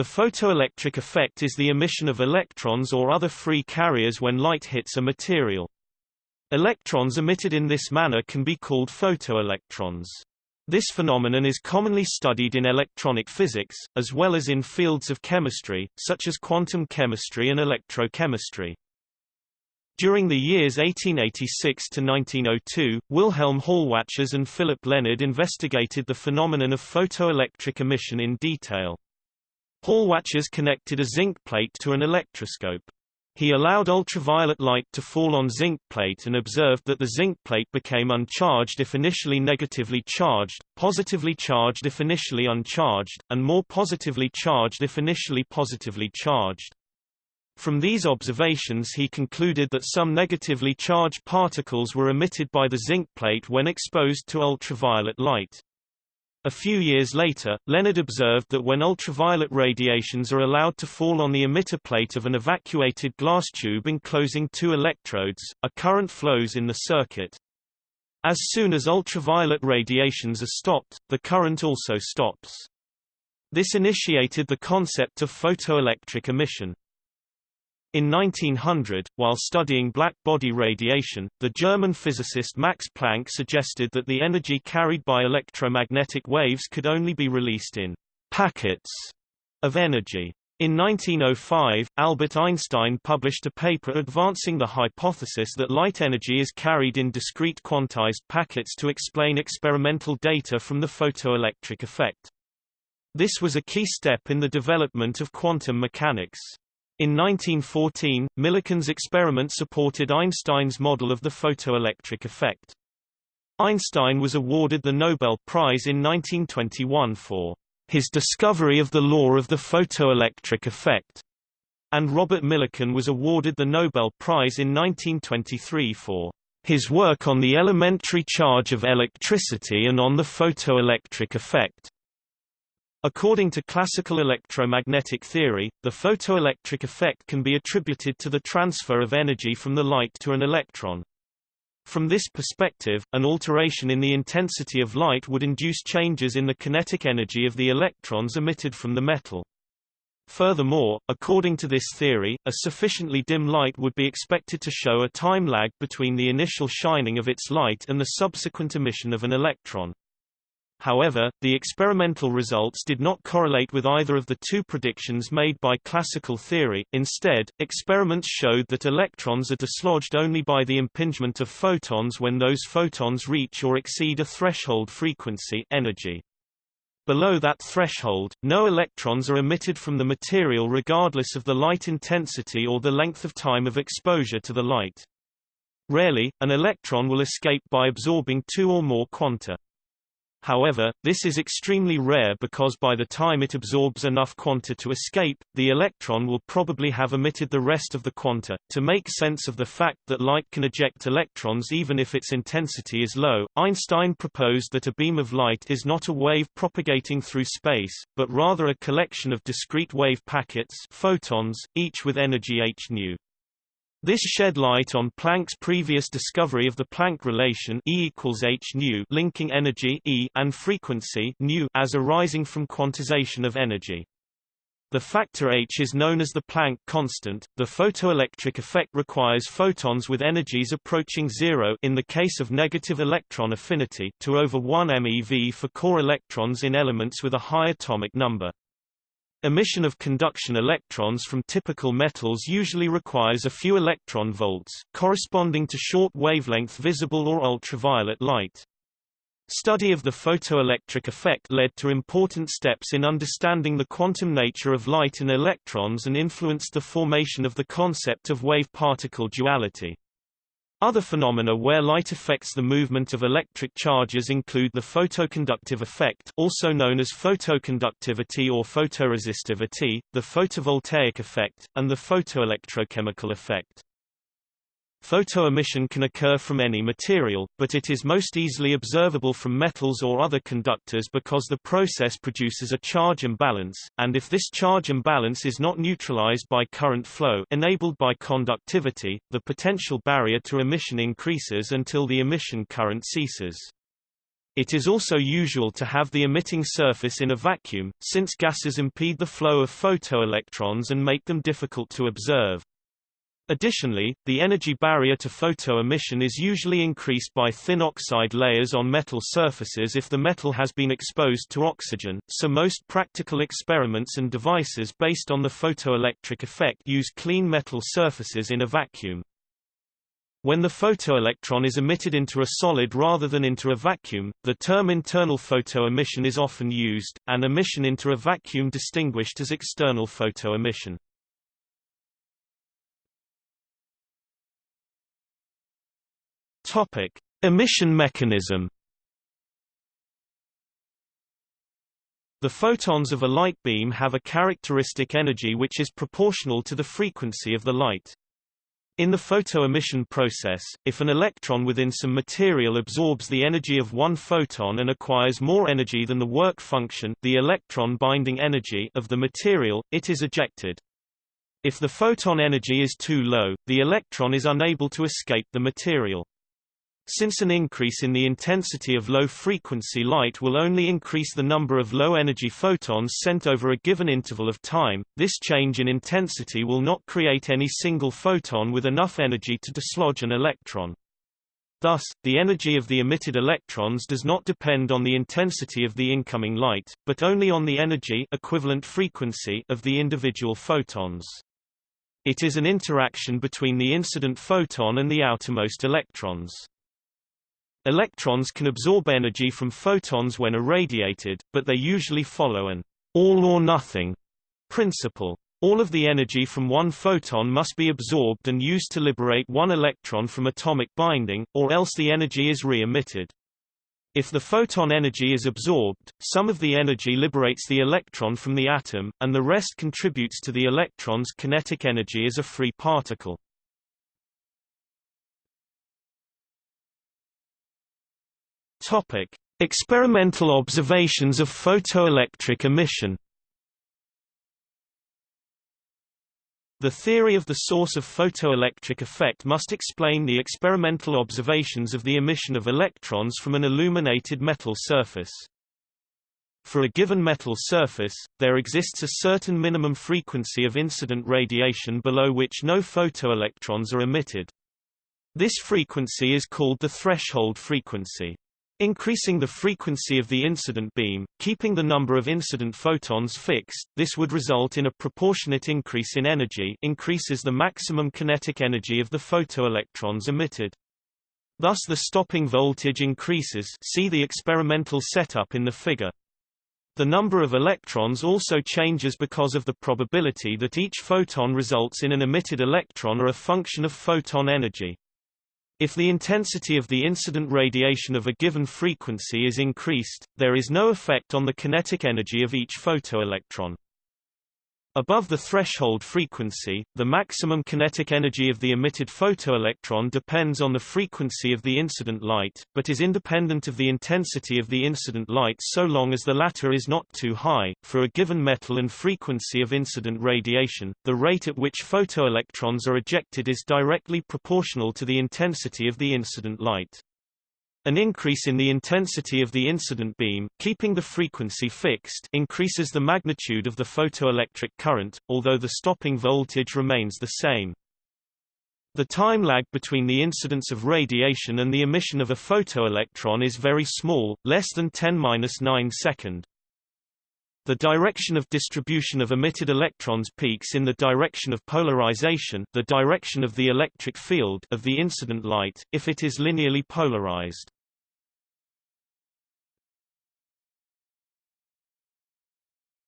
The photoelectric effect is the emission of electrons or other free carriers when light hits a material. Electrons emitted in this manner can be called photoelectrons. This phenomenon is commonly studied in electronic physics, as well as in fields of chemistry, such as quantum chemistry and electrochemistry. During the years 1886 to 1902, Wilhelm Hallwachs and Philipp Lenard investigated the phenomenon of photoelectric emission in detail. Hallwachs connected a zinc plate to an electroscope. He allowed ultraviolet light to fall on zinc plate and observed that the zinc plate became uncharged if initially negatively charged, positively charged if initially uncharged, and more positively charged if initially positively charged. From these observations he concluded that some negatively charged particles were emitted by the zinc plate when exposed to ultraviolet light. A few years later, Lenard observed that when ultraviolet radiations are allowed to fall on the emitter plate of an evacuated glass tube enclosing two electrodes, a current flows in the circuit. As soon as ultraviolet radiations are stopped, the current also stops. This initiated the concept of photoelectric emission. In 1900, while studying black body radiation, the German physicist Max Planck suggested that the energy carried by electromagnetic waves could only be released in packets of energy. In 1905, Albert Einstein published a paper advancing the hypothesis that light energy is carried in discrete quantized packets to explain experimental data from the photoelectric effect. This was a key step in the development of quantum mechanics. In 1914, Millikan's experiment supported Einstein's model of the photoelectric effect. Einstein was awarded the Nobel Prize in 1921 for his discovery of the law of the photoelectric effect, and Robert Millikan was awarded the Nobel Prize in 1923 for his work on the elementary charge of electricity and on the photoelectric effect. According to classical electromagnetic theory, the photoelectric effect can be attributed to the transfer of energy from the light to an electron. From this perspective, an alteration in the intensity of light would induce changes in the kinetic energy of the electrons emitted from the metal. Furthermore, according to this theory, a sufficiently dim light would be expected to show a time lag between the initial shining of its light and the subsequent emission of an electron. However, the experimental results did not correlate with either of the two predictions made by classical theory. Instead, experiments showed that electrons are dislodged only by the impingement of photons when those photons reach or exceed a threshold frequency energy. Below that threshold, no electrons are emitted from the material regardless of the light intensity or the length of time of exposure to the light. Rarely, an electron will escape by absorbing two or more quanta. However, this is extremely rare because by the time it absorbs enough quanta to escape, the electron will probably have emitted the rest of the quanta. To make sense of the fact that light can eject electrons even if its intensity is low, Einstein proposed that a beam of light is not a wave propagating through space, but rather a collection of discrete wave packets photons, each with energy h nu. This shed light on Planck's previous discovery of the Planck relation E equals h nu linking energy E and frequency nu as arising from quantization of energy. The factor h is known as the Planck constant. The photoelectric effect requires photons with energies approaching zero in the case of negative electron affinity to over 1 MeV for core electrons in elements with a high atomic number. Emission of conduction electrons from typical metals usually requires a few electron volts, corresponding to short wavelength visible or ultraviolet light. Study of the photoelectric effect led to important steps in understanding the quantum nature of light and electrons and influenced the formation of the concept of wave-particle duality. Other phenomena where light affects the movement of electric charges include the photoconductive effect also known as photoconductivity or photoresistivity, the photovoltaic effect, and the photoelectrochemical effect. Photoemission can occur from any material, but it is most easily observable from metals or other conductors because the process produces a charge imbalance, and if this charge imbalance is not neutralized by current flow enabled by conductivity, the potential barrier to emission increases until the emission current ceases. It is also usual to have the emitting surface in a vacuum, since gases impede the flow of photoelectrons and make them difficult to observe. Additionally, the energy barrier to photo-emission is usually increased by thin oxide layers on metal surfaces if the metal has been exposed to oxygen, so most practical experiments and devices based on the photoelectric effect use clean metal surfaces in a vacuum. When the photoelectron is emitted into a solid rather than into a vacuum, the term internal photoemission is often used, and emission into a vacuum distinguished as external photoemission. Topic: Emission mechanism. The photons of a light beam have a characteristic energy which is proportional to the frequency of the light. In the photoemission process, if an electron within some material absorbs the energy of one photon and acquires more energy than the work function the electron binding energy of the material, it is ejected. If the photon energy is too low, the electron is unable to escape the material. Since an increase in the intensity of low-frequency light will only increase the number of low-energy photons sent over a given interval of time, this change in intensity will not create any single photon with enough energy to dislodge an electron. Thus, the energy of the emitted electrons does not depend on the intensity of the incoming light, but only on the energy equivalent frequency of the individual photons. It is an interaction between the incident photon and the outermost electrons. Electrons can absorb energy from photons when irradiated, but they usually follow an all-or-nothing principle. All of the energy from one photon must be absorbed and used to liberate one electron from atomic binding, or else the energy is re-emitted. If the photon energy is absorbed, some of the energy liberates the electron from the atom, and the rest contributes to the electron's kinetic energy as a free particle. Topic: Experimental observations of photoelectric emission. The theory of the source of photoelectric effect must explain the experimental observations of the emission of electrons from an illuminated metal surface. For a given metal surface, there exists a certain minimum frequency of incident radiation below which no photoelectrons are emitted. This frequency is called the threshold frequency. Increasing the frequency of the incident beam, keeping the number of incident photons fixed, this would result in a proportionate increase in energy increases the maximum kinetic energy of the photoelectrons emitted. Thus the stopping voltage increases see the experimental setup in the figure. The number of electrons also changes because of the probability that each photon results in an emitted electron or a function of photon energy. If the intensity of the incident radiation of a given frequency is increased, there is no effect on the kinetic energy of each photoelectron. Above the threshold frequency, the maximum kinetic energy of the emitted photoelectron depends on the frequency of the incident light, but is independent of the intensity of the incident light so long as the latter is not too high. For a given metal and frequency of incident radiation, the rate at which photoelectrons are ejected is directly proportional to the intensity of the incident light. An increase in the intensity of the incident beam, keeping the frequency fixed, increases the magnitude of the photoelectric current, although the stopping voltage remains the same. The time lag between the incidence of radiation and the emission of a photoelectron is very small, less than 10-9 second. The direction of distribution of emitted electrons peaks in the direction of polarization the direction of the electric field of the incident light, if it is linearly polarized.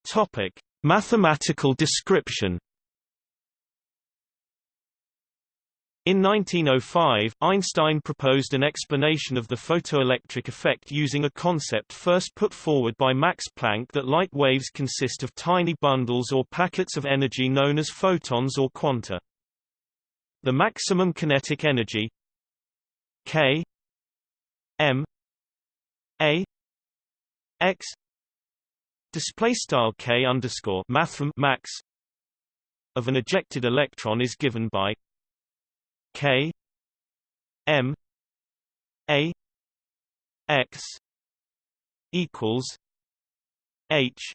Topic. Mathematical description In 1905, Einstein proposed an explanation of the photoelectric effect using a concept first put forward by Max Planck that light waves consist of tiny bundles or packets of energy known as photons or quanta. The maximum kinetic energy K M A X K underscore max of an ejected electron is given by K M A X equals H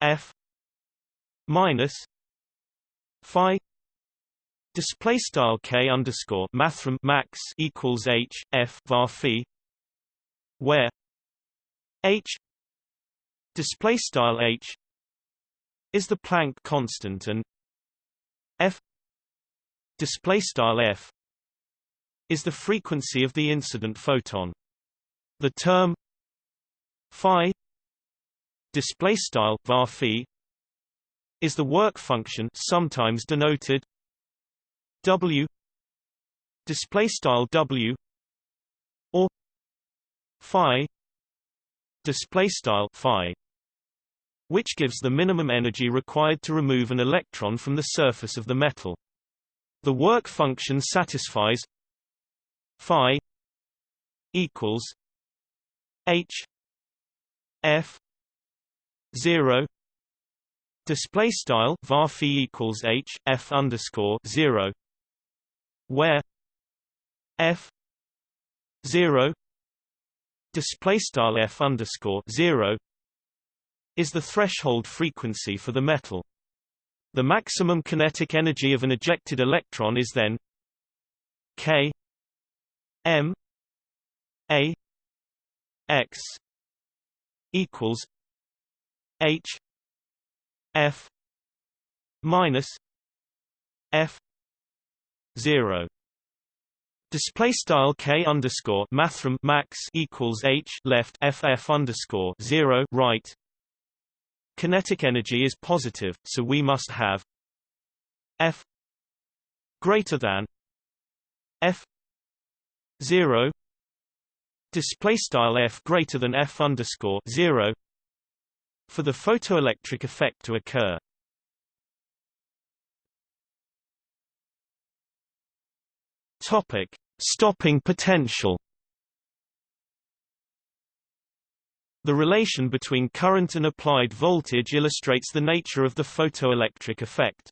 F minus Phi. Display style K underscore mathrm max equals H F var phi where H display style H is the Planck constant and F display style F is the frequency of the incident photon. The term phi display style var is the work function sometimes denoted w display style w or phi display style phi which gives the minimum energy required to remove an electron from the surface of the metal. The work function satisfies phi equals h f 0 display style var phi equals h f underscore 0 where f 0 display style f underscore 0 is the threshold frequency for the metal. The maximum kinetic energy of an ejected electron is then k m a x equals h f minus f 0 Display style k underscore mathrm max equals h left ff underscore zero right Kinetic energy is positive, so we must have F greater than F zero display style F greater than F underscore zero for the photoelectric effect to occur. Topic: Stopping potential. The relation between current and applied voltage illustrates the nature of the photoelectric effect.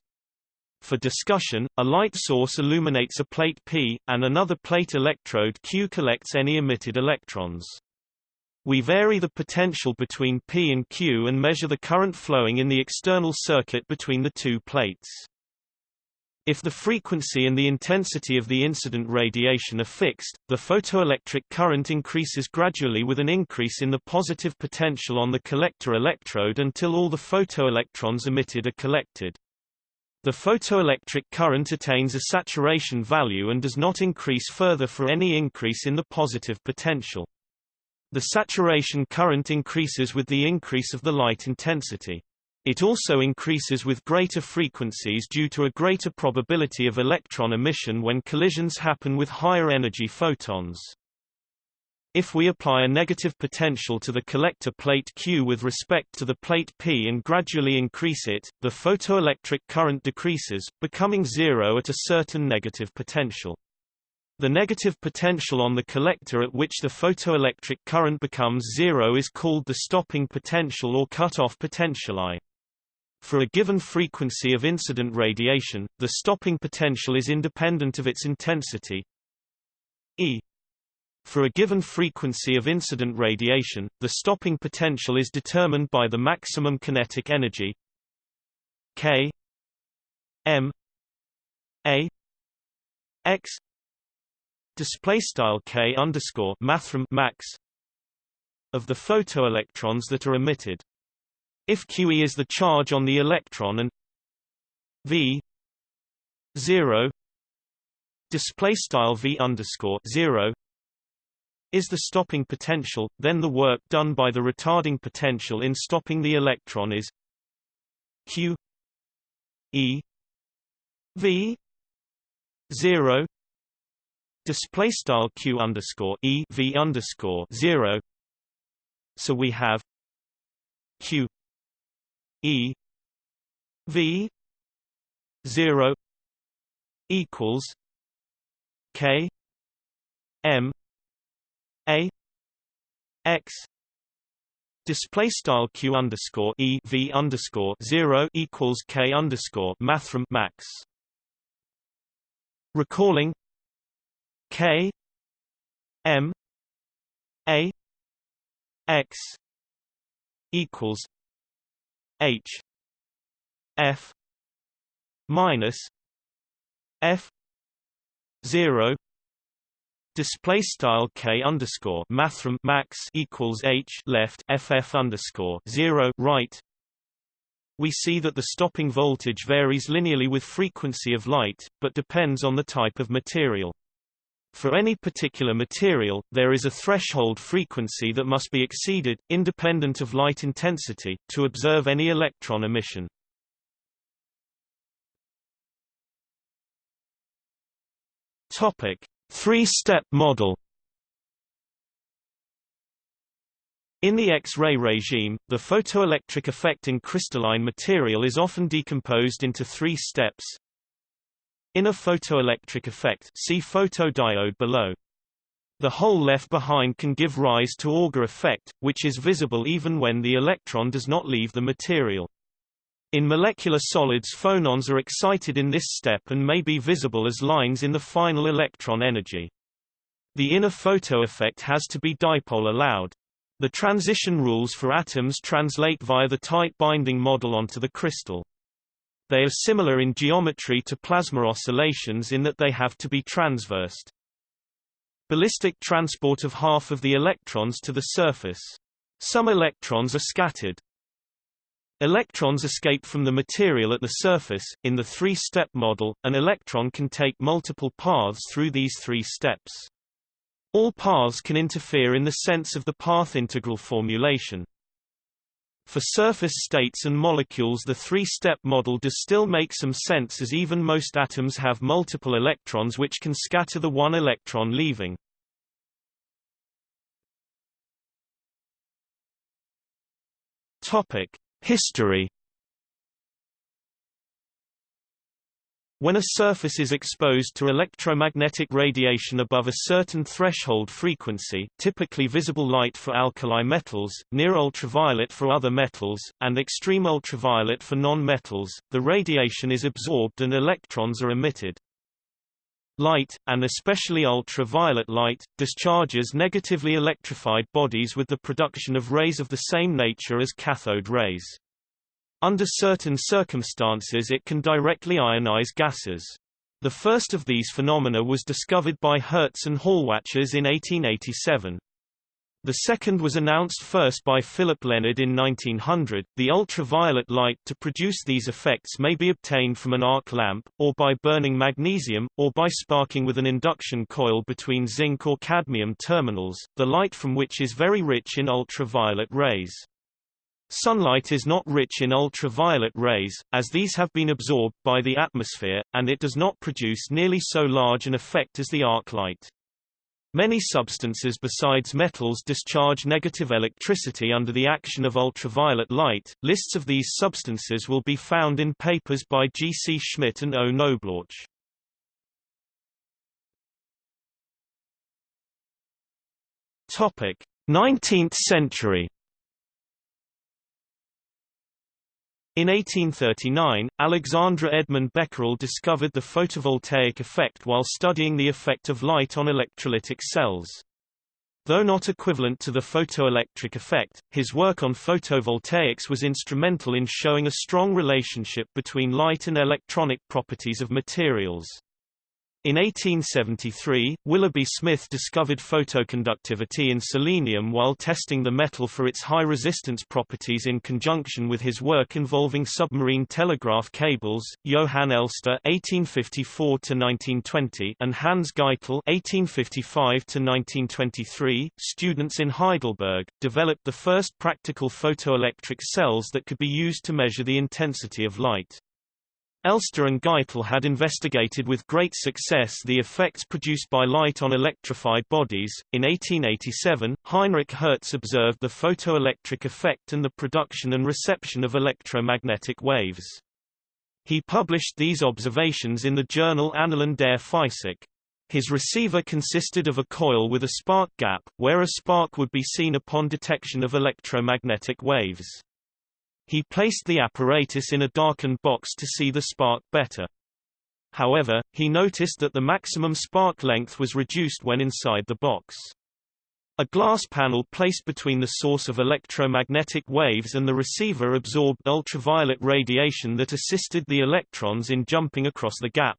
For discussion, a light source illuminates a plate P, and another plate electrode Q collects any emitted electrons. We vary the potential between P and Q and measure the current flowing in the external circuit between the two plates. If the frequency and the intensity of the incident radiation are fixed, the photoelectric current increases gradually with an increase in the positive potential on the collector electrode until all the photoelectrons emitted are collected. The photoelectric current attains a saturation value and does not increase further for any increase in the positive potential. The saturation current increases with the increase of the light intensity. It also increases with greater frequencies due to a greater probability of electron emission when collisions happen with higher energy photons. If we apply a negative potential to the collector plate Q with respect to the plate P and gradually increase it, the photoelectric current decreases, becoming zero at a certain negative potential. The negative potential on the collector at which the photoelectric current becomes zero is called the stopping potential or cut-off potential I. For a given frequency of incident radiation, the stopping potential is independent of its intensity. E. For a given frequency of incident radiation, the stopping potential is determined by the maximum kinetic energy K M A X display style K underscore max of the photoelectrons that are emitted. If QE is the charge on the electron and V zero display style V underscore zero is the stopping potential, then the work done by the retarding potential in stopping the electron is Q E V zero display style Q underscore E V underscore zero. So we have Q E V zero equals K M A X Display style q underscore e v underscore zero equals k underscore mathrm max. Recalling k m a x equals h f minus f 0 Display style k underscore mathrm max equals h left ff underscore zero right. We see that the stopping voltage varies linearly with frequency of light, but depends on the type of material. For any particular material, there is a threshold frequency that must be exceeded, independent of light intensity, to observe any electron emission. Topic: Three-step model In the X-ray regime, the photoelectric effect in crystalline material is often decomposed into three steps. In a photoelectric effect see photodiode below. The hole left behind can give rise to Auger effect, which is visible even when the electron does not leave the material. In molecular solids phonons are excited in this step and may be visible as lines in the final electron energy. The inner photo effect has to be dipole allowed. The transition rules for atoms translate via the tight binding model onto the crystal. They are similar in geometry to plasma oscillations in that they have to be transversed. Ballistic transport of half of the electrons to the surface. Some electrons are scattered. Electrons escape from the material at the surface. In the three-step model, an electron can take multiple paths through these three steps. All paths can interfere in the sense of the path integral formulation. For surface states and molecules the three-step model does still make some sense as even most atoms have multiple electrons which can scatter the one electron leaving. Topic: History When a surface is exposed to electromagnetic radiation above a certain threshold frequency typically visible light for alkali metals, near ultraviolet for other metals, and extreme ultraviolet for non-metals, the radiation is absorbed and electrons are emitted. Light, and especially ultraviolet light, discharges negatively electrified bodies with the production of rays of the same nature as cathode rays. Under certain circumstances it can directly ionize gases. The first of these phenomena was discovered by Hertz and Hallwachs in 1887. The second was announced first by Philipp Lenard in 1900. The ultraviolet light to produce these effects may be obtained from an arc lamp, or by burning magnesium, or by sparking with an induction coil between zinc or cadmium terminals, the light from which is very rich in ultraviolet rays. Sunlight is not rich in ultraviolet rays, as these have been absorbed by the atmosphere, and it does not produce nearly so large an effect as the arc light. Many substances besides metals discharge negative electricity under the action of ultraviolet light. Lists of these substances will be found in papers by G. C. Schmidt and O. Knobloch. Topic: 19th century. In 1839, Alexandre Edmond Becquerel discovered the photovoltaic effect while studying the effect of light on electrolytic cells. Though not equivalent to the photoelectric effect, his work on photovoltaics was instrumental in showing a strong relationship between light and electronic properties of materials. In 1873, Willoughby Smith discovered photoconductivity in selenium while testing the metal for its high resistance properties in conjunction with his work involving submarine telegraph cables. Johann Elster (1854–1920) and Hans Geitel (1855–1923), students in Heidelberg, developed the first practical photoelectric cells that could be used to measure the intensity of light. Elster and Geitel had investigated with great success the effects produced by light on electrified bodies. In 1887, Heinrich Hertz observed the photoelectric effect and the production and reception of electromagnetic waves. He published these observations in the journal Annalen der Physik. His receiver consisted of a coil with a spark gap, where a spark would be seen upon detection of electromagnetic waves. He placed the apparatus in a darkened box to see the spark better. However, he noticed that the maximum spark length was reduced when inside the box. A glass panel placed between the source of electromagnetic waves and the receiver absorbed ultraviolet radiation that assisted the electrons in jumping across the gap.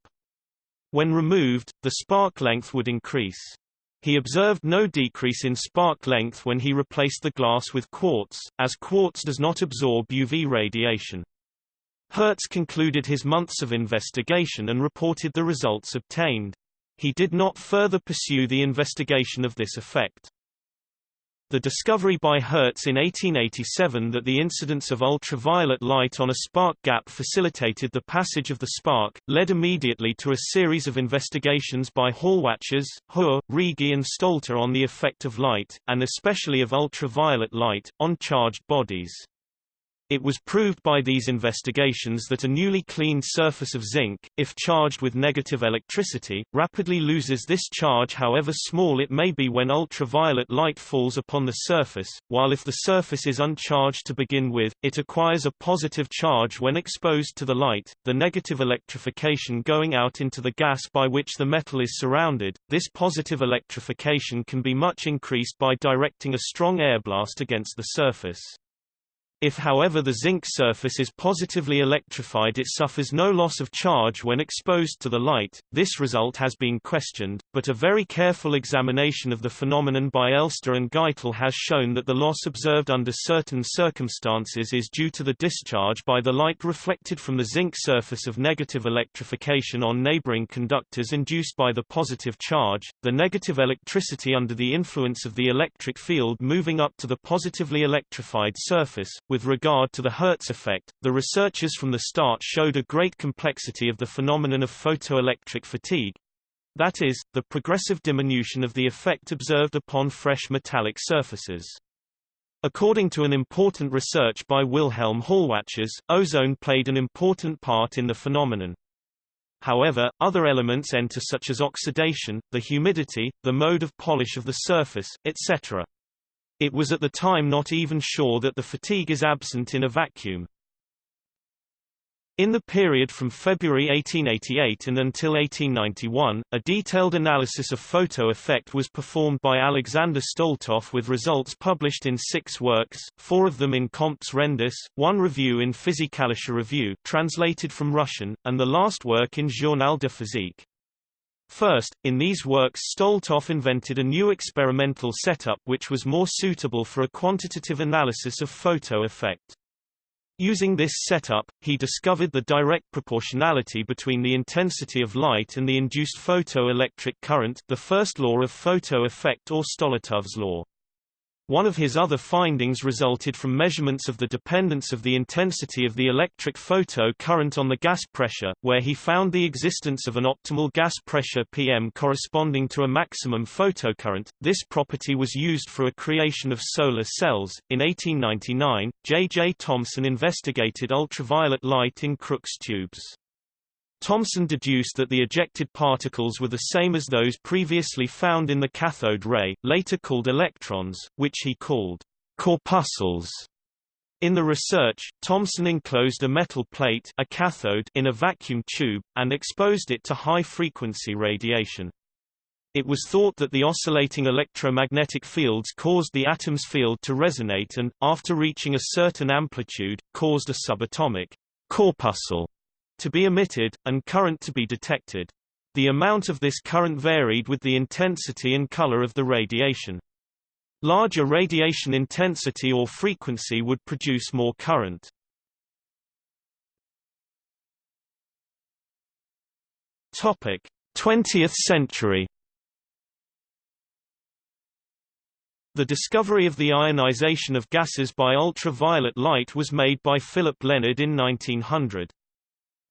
When removed, the spark length would increase. He observed no decrease in spark length when he replaced the glass with quartz, as quartz does not absorb UV radiation. Hertz concluded his months of investigation and reported the results obtained. He did not further pursue the investigation of this effect. The discovery by Hertz in 1887 that the incidence of ultraviolet light on a spark gap facilitated the passage of the spark, led immediately to a series of investigations by Hallwachs, Hoare, Righi and Stolter on the effect of light, and especially of ultraviolet light, on charged bodies. It was proved by these investigations that a newly cleaned surface of zinc, if charged with negative electricity, rapidly loses this charge however small it may be when ultraviolet light falls upon the surface, while if the surface is uncharged to begin with, it acquires a positive charge when exposed to the light, the negative electrification going out into the gas by which the metal is surrounded. This positive electrification can be much increased by directing a strong air blast against the surface. If however the zinc surface is positively electrified it suffers no loss of charge when exposed to the light, this result has been questioned, but a very careful examination of the phenomenon by Elster and Geitel has shown that the loss observed under certain circumstances is due to the discharge by the light reflected from the zinc surface of negative electrification on neighboring conductors induced by the positive charge, the negative electricity under the influence of the electric field moving up to the positively electrified surface, with regard to the Hertz effect, the researchers from the start showed a great complexity of the phenomenon of photoelectric fatigue, that is, the progressive diminution of the effect observed upon fresh metallic surfaces. According to an important research by Wilhelm Hallwachs, ozone played an important part in the phenomenon. However, other elements enter such as oxidation, the humidity, the mode of polish of the surface, etc. It was at the time not even sure that the fatigue is absent in a vacuum. In the period from February 1888 and until 1891, a detailed analysis of photo effect was performed by Alexander Stoletov with results published in six works, four of them in Comptes Rendus, one review in Physikalische Review translated from Russian, and the last work in Journal de Physique. First, in these works Stoletov invented a new experimental setup which was more suitable for a quantitative analysis of photo effect. Using this setup, he discovered the direct proportionality between the intensity of light and the induced photoelectric current the first law of photo effect or Stoletov's law. One of his other findings resulted from measurements of the dependence of the intensity of the electric photo current on the gas pressure, where he found the existence of an optimal gas pressure PM corresponding to a maximum photocurrent. This property was used for a creation of solar cells. In 1899, J. J. Thomson investigated ultraviolet light in Crookes tubes. Thomson deduced that the ejected particles were the same as those previously found in the cathode ray, later called electrons, which he called corpuscles. In the research, Thomson enclosed a metal plate a cathode in a vacuum tube, and exposed it to high-frequency radiation. It was thought that the oscillating electromagnetic fields caused the atom's field to resonate and, after reaching a certain amplitude, caused a subatomic corpuscle to be emitted, and current to be detected. The amount of this current varied with the intensity and color of the radiation. Larger radiation intensity or frequency would produce more current. Topic: 20th century. The discovery of the ionization of gases by ultraviolet light was made by Philip Lenard in 1900.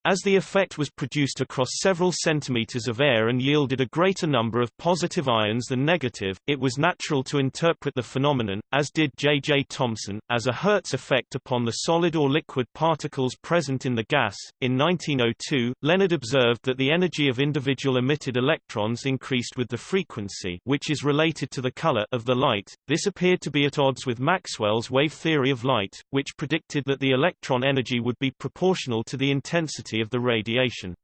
As the effect was produced across several centimeters of air and yielded a greater number of positive ions than negative, it was natural to interpret the phenomenon, as did J. J. Thomson, as a Hertz effect upon the solid or liquid particles present in the gas. In 1902, Lenard observed that the energy of individual emitted electrons increased with the frequency which is related to the color of the light. This appeared to be at odds with Maxwell's wave theory of light, which predicted that the electron energy would be proportional to the intensity of the radiation.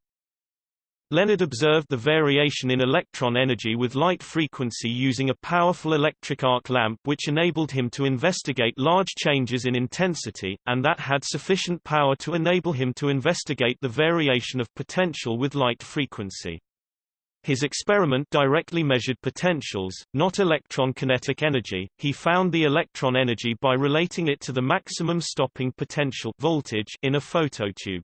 Lenard observed the variation in electron energy with light frequency using a powerful electric arc lamp which enabled him to investigate large changes in intensity, and that had sufficient power to enable him to investigate the variation of potential with light frequency. His experiment directly measured potentials, not electron kinetic energy. He found the electron energy by relating it to the maximum stopping potential voltage in a phototube.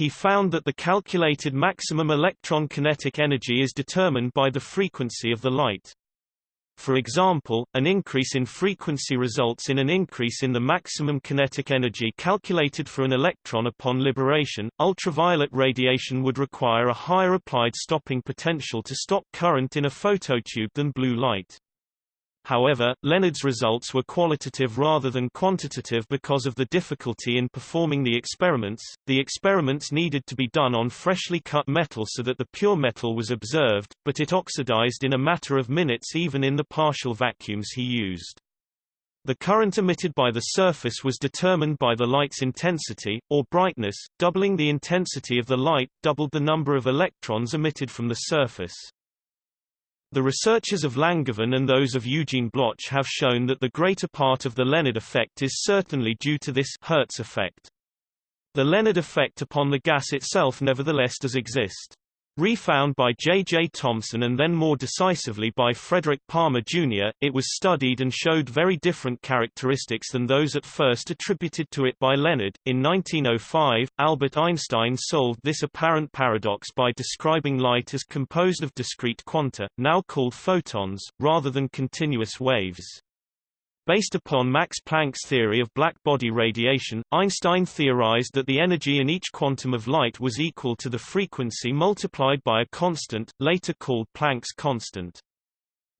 He found that the calculated maximum electron kinetic energy is determined by the frequency of the light. For example, an increase in frequency results in an increase in the maximum kinetic energy calculated for an electron upon liberation. Ultraviolet radiation would require a higher applied stopping potential to stop current in a phototube than blue light. However, Lenard's results were qualitative rather than quantitative because of the difficulty in performing the experiments. The experiments needed to be done on freshly cut metal so that the pure metal was observed, but it oxidized in a matter of minutes even in the partial vacuums he used. The current emitted by the surface was determined by the light's intensity, or brightness, doubling the intensity of the light, doubled the number of electrons emitted from the surface. The researchers of Langevin and those of Eugene Bloch have shown that the greater part of the Lenard effect is certainly due to this Hertz effect. The Lenard effect upon the gas itself nevertheless does exist. Refound by J. J. Thomson and then more decisively by Frederick Palmer, Jr., it was studied and showed very different characteristics than those at first attributed to it by Lenard. In 1905, Albert Einstein solved this apparent paradox by describing light as composed of discrete quanta, now called photons, rather than continuous waves. Based upon Max Planck's theory of black-body radiation, Einstein theorized that the energy in each quantum of light was equal to the frequency multiplied by a constant, later called Planck's constant.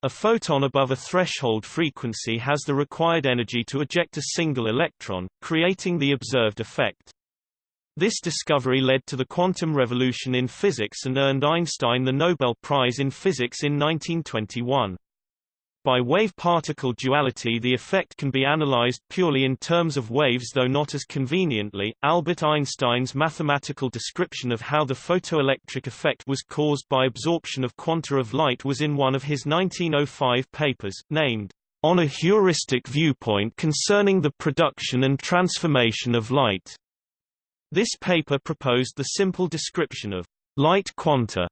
A photon above a threshold frequency has the required energy to eject a single electron, creating the observed effect. This discovery led to the quantum revolution in physics and earned Einstein the Nobel Prize in Physics in 1921. By wave-particle duality the effect can be analyzed purely in terms of waves though not as conveniently. Albert Einstein's mathematical description of how the photoelectric effect was caused by absorption of quanta of light was in one of his 1905 papers, named, On a Heuristic Viewpoint Concerning the Production and Transformation of Light. This paper proposed the simple description of light quanta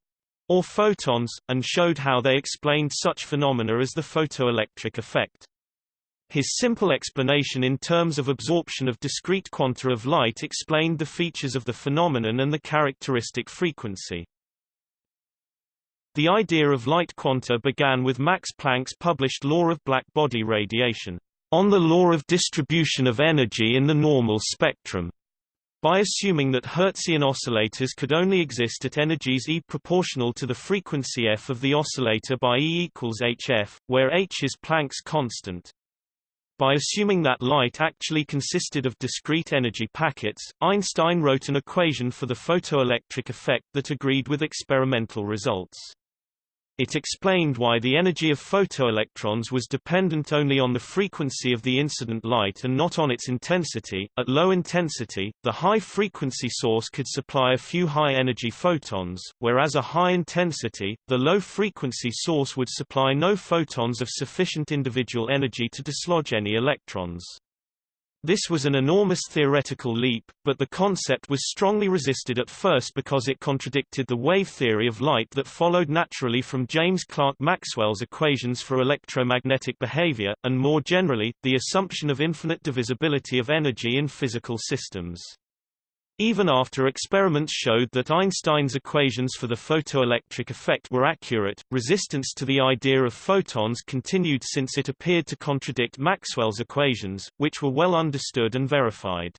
or photons, and showed how they explained such phenomena as the photoelectric effect. His simple explanation in terms of absorption of discrete quanta of light explained the features of the phenomenon and the characteristic frequency. The idea of light quanta began with Max Planck's published law of black-body radiation, on the law of distribution of energy in the normal spectrum, by assuming that Hertzian oscillators could only exist at energies E proportional to the frequency f of the oscillator by E equals hf, where h is Planck's constant. By assuming that light actually consisted of discrete energy packets, Einstein wrote an equation for the photoelectric effect that agreed with experimental results. It explained why the energy of photoelectrons was dependent only on the frequency of the incident light and not on its intensity. At low intensity, the high frequency source could supply a few high energy photons, whereas a high intensity, the low frequency source would supply no photons of sufficient individual energy to dislodge any electrons. This was an enormous theoretical leap, but the concept was strongly resisted at first because it contradicted the wave theory of light that followed naturally from James Clerk Maxwell's equations for electromagnetic behavior, and more generally, the assumption of infinite divisibility of energy in physical systems. Even after experiments showed that Einstein's equations for the photoelectric effect were accurate, resistance to the idea of photons continued since it appeared to contradict Maxwell's equations, which were well understood and verified.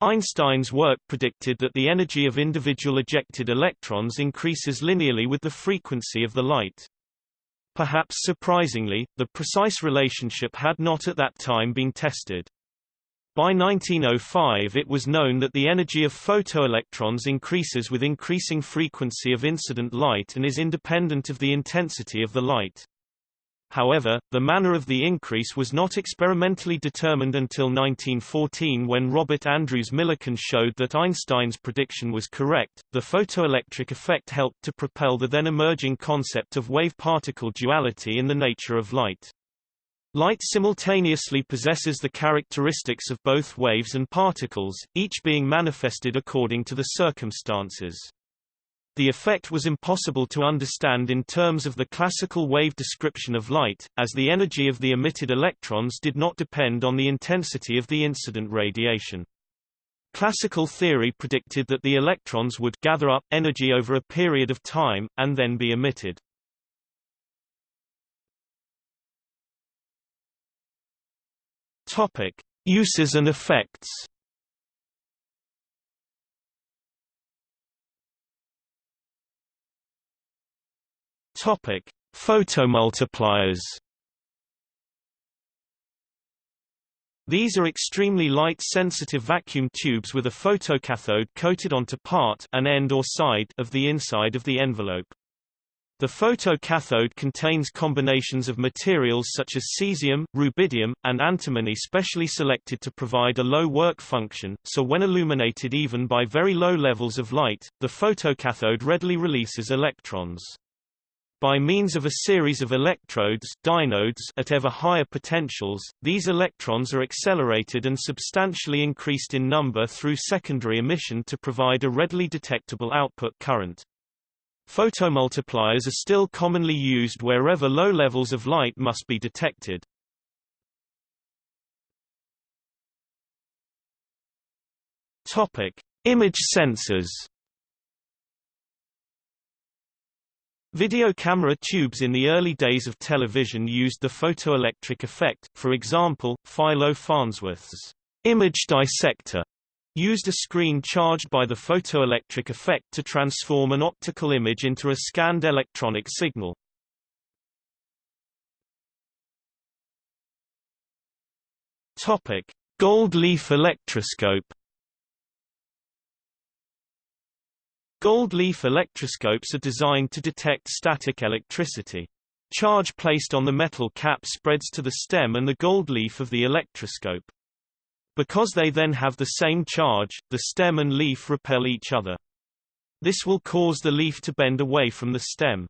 Einstein's work predicted that the energy of individual ejected electrons increases linearly with the frequency of the light. Perhaps surprisingly, the precise relationship had not at that time been tested. By 1905 it was known that the energy of photoelectrons increases with increasing frequency of incident light and is independent of the intensity of the light. However, the manner of the increase was not experimentally determined until 1914 when Robert Andrews Millikan showed that Einstein's prediction was correct. The photoelectric effect helped to propel the then emerging concept of wave-particle duality in the nature of light. Light simultaneously possesses the characteristics of both waves and particles, each being manifested according to the circumstances. The effect was impossible to understand in terms of the classical wave description of light, as the energy of the emitted electrons did not depend on the intensity of the incident radiation. Classical theory predicted that the electrons would gather up energy over a period of time, and then be emitted. Topic: Uses and effects. Topic: Photomultipliers. These are extremely light-sensitive vacuum tubes with a photocathode coated onto part an end or side of the inside of the envelope. The photocathode contains combinations of materials such as cesium, rubidium, and antimony specially selected to provide a low work function, so when illuminated even by very low levels of light, the photocathode readily releases electrons. By means of a series of electrodes dynodes at ever higher potentials, these electrons are accelerated and substantially increased in number through secondary emission to provide a readily detectable output current. Photomultipliers are still commonly used wherever low levels of light must be detected. Topic: Image sensors Video camera tubes in the early days of television used the photoelectric effect, for example, Philo Farnsworth's image dissector used a screen charged by the photoelectric effect to transform an optical image into a scanned electronic signal. Topic: Gold leaf electroscope Gold leaf electroscopes are designed to detect static electricity. Charge placed on the metal cap spreads to the stem and the gold leaf of the electroscope. Because they then have the same charge, the stem and leaf repel each other. This will cause the leaf to bend away from the stem.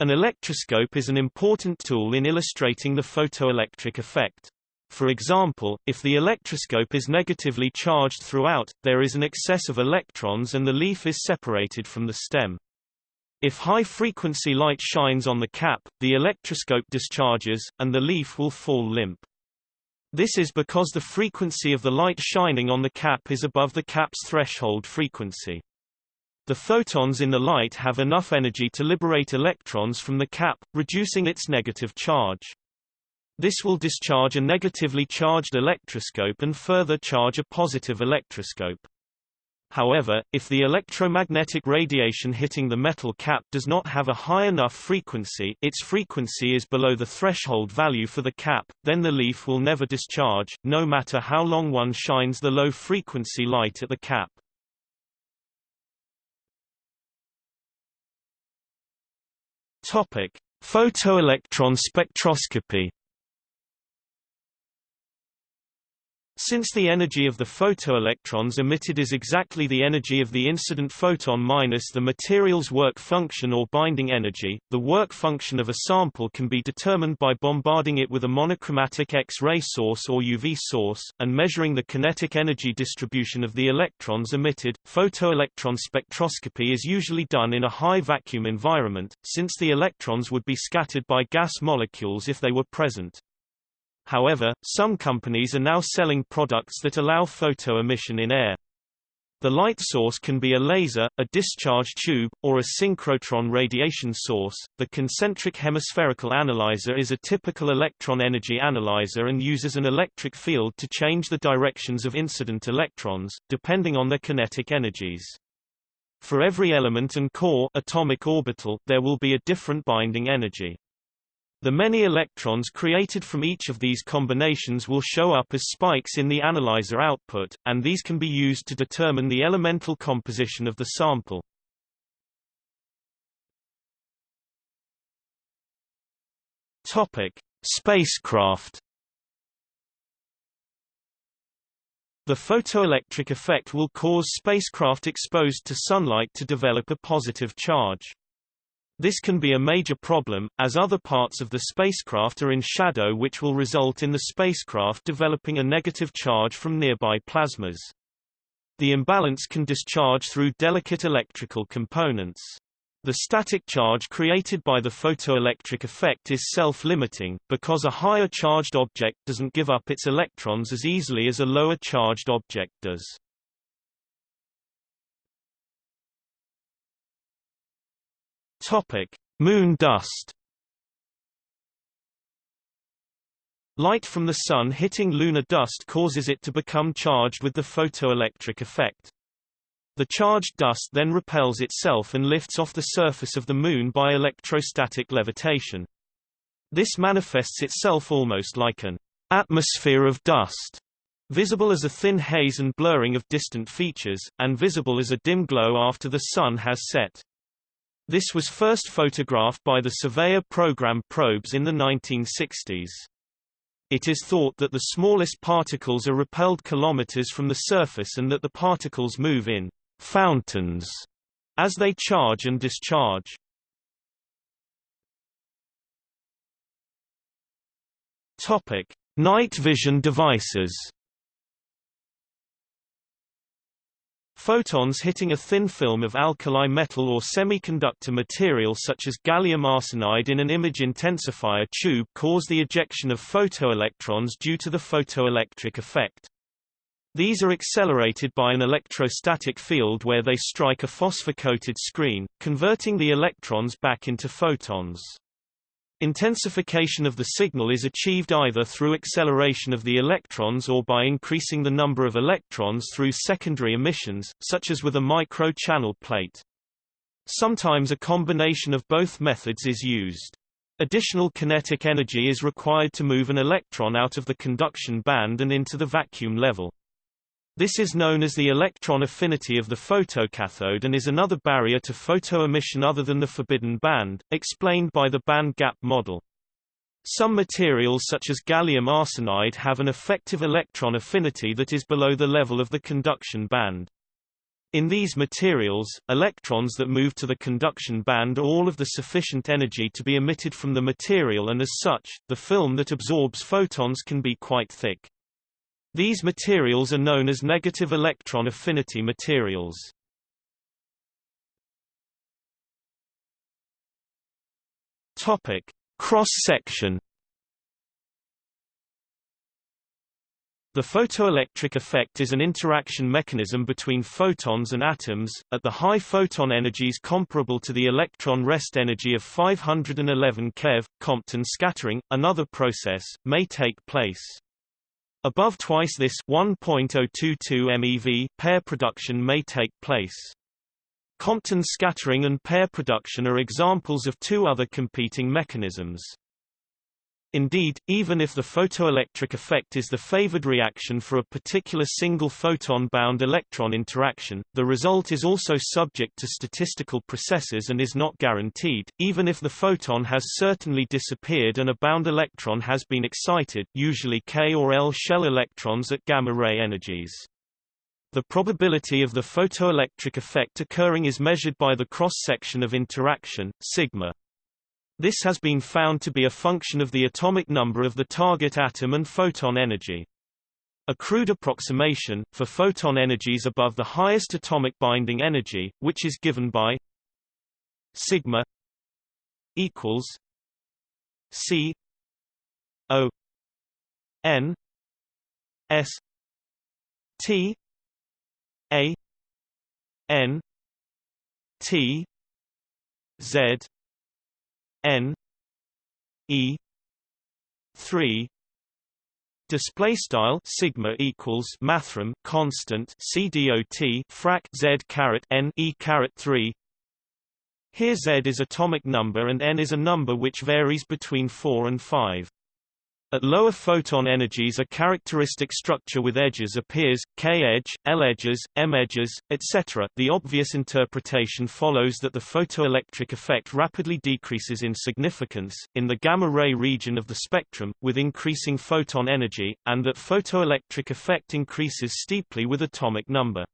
An electroscope is an important tool in illustrating the photoelectric effect. For example, if the electroscope is negatively charged throughout, there is an excess of electrons and the leaf is separated from the stem. If high-frequency light shines on the cap, the electroscope discharges, and the leaf will fall limp. This is because the frequency of the light shining on the cap is above the cap's threshold frequency. The photons in the light have enough energy to liberate electrons from the cap, reducing its negative charge. This will discharge a negatively charged electroscope and further charge a positive electroscope. However, if the electromagnetic radiation hitting the metal cap does not have a high enough frequency its frequency is below the threshold value for the cap, then the leaf will never discharge, no matter how long one shines the low-frequency light at the cap. Topic: Photoelectron spectroscopy Since the energy of the photoelectrons emitted is exactly the energy of the incident photon minus the material's work function or binding energy, the work function of a sample can be determined by bombarding it with a monochromatic X-ray source or UV source, and measuring the kinetic energy distribution of the electrons emitted. Photoelectron spectroscopy is usually done in a high vacuum environment, since the electrons would be scattered by gas molecules if they were present. However, some companies are now selling products that allow photo emission in air. The light source can be a laser, a discharge tube, or a synchrotron radiation source. The concentric hemispherical analyzer is a typical electron energy analyzer and uses an electric field to change the directions of incident electrons, depending on their kinetic energies. For every element and core atomic orbital, there will be a different binding energy. The many electrons created from each of these combinations will show up as spikes in the analyzer output, and these can be used to determine the elemental composition of the sample. Topic: Spacecraft. The photoelectric effect will cause spacecraft exposed to sunlight to develop a positive charge. This can be a major problem, as other parts of the spacecraft are in shadow which will result in the spacecraft developing a negative charge from nearby plasmas. The imbalance can discharge through delicate electrical components. The static charge created by the photoelectric effect is self-limiting, because a higher charged object doesn't give up its electrons as easily as a lower charged object does. Topic: Moon dust. Light from the Sun hitting lunar dust causes it to become charged with the photoelectric effect. The charged dust then repels itself and lifts off the surface of the Moon by electrostatic levitation. This manifests itself almost like an atmosphere of dust, visible as a thin haze and blurring of distant features, and visible as a dim glow after the Sun has set. This was first photographed by the Surveyor program probes in the 1960s. It is thought that the smallest particles are repelled kilometers from the surface and that the particles move in fountains as they charge and discharge. Topic: Night vision devices. Photons hitting a thin film of alkali metal or semiconductor material such as gallium arsenide in an image intensifier tube cause the ejection of photoelectrons due to the photoelectric effect. These are accelerated by an electrostatic field where they strike a phosphor-coated screen, converting the electrons back into photons. Intensification of the signal is achieved either through acceleration of the electrons or by increasing the number of electrons through secondary emissions, such as with a micro-channel plate. Sometimes a combination of both methods is used. Additional kinetic energy is required to move an electron out of the conduction band and into the vacuum level. This is known as the electron affinity of the photocathode and is another barrier to photoemission other than the forbidden band, explained by the band gap model. Some materials such as gallium arsenide have an effective electron affinity that is below the level of the conduction band. In these materials, electrons that move to the conduction band are all of the sufficient energy to be emitted from the material and as such, the film that absorbs photons can be quite thick. These materials are known as negative electron affinity materials. Topic: Cross-section The photoelectric effect is an interaction mechanism between photons and atoms, at the high photon energies comparable to the electron rest energy of 511 keV. Compton scattering, another process, may take place. Above twice this 1.022 MeV pair production may take place. Compton scattering and pair production are examples of two other competing mechanisms. Indeed, even if the photoelectric effect is the favored reaction for a particular single photon-bound electron interaction, the result is also subject to statistical processes and is not guaranteed, even if the photon has certainly disappeared and a bound electron has been excited usually K or L shell electrons at gamma-ray energies. The probability of the photoelectric effect occurring is measured by the cross-section of interaction, sigma. This has been found to be a function of the atomic number of the target atom and photon energy. A crude approximation, for photon energies above the highest atomic binding energy, which is given by sigma equals c o n s t a n t z n e 3 Display style sigma equals mathrm constant c dot frac z caret n e caret 3. Here z is atomic number and n is a number which varies between 4 and 5. At lower photon energies a characteristic structure with edges appears, K-edge, L-edges, M-edges, etc. The obvious interpretation follows that the photoelectric effect rapidly decreases in significance, in the gamma-ray region of the spectrum, with increasing photon energy, and that photoelectric effect increases steeply with atomic number.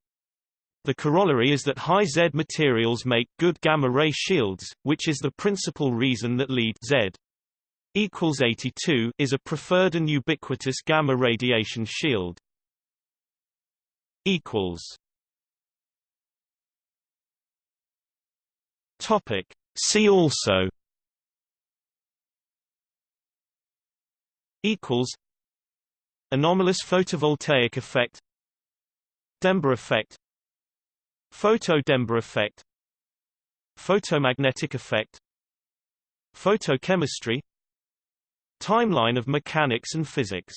The corollary is that high Z materials make good gamma-ray shields, which is the principal reason that lead Z equals 82 is a preferred and ubiquitous gamma radiation shield. equals. Topic. See also. Equals. Anomalous photovoltaic effect. Dember effect. Photo-Dember effect. Photomagnetic effect. Photochemistry Timeline of mechanics and physics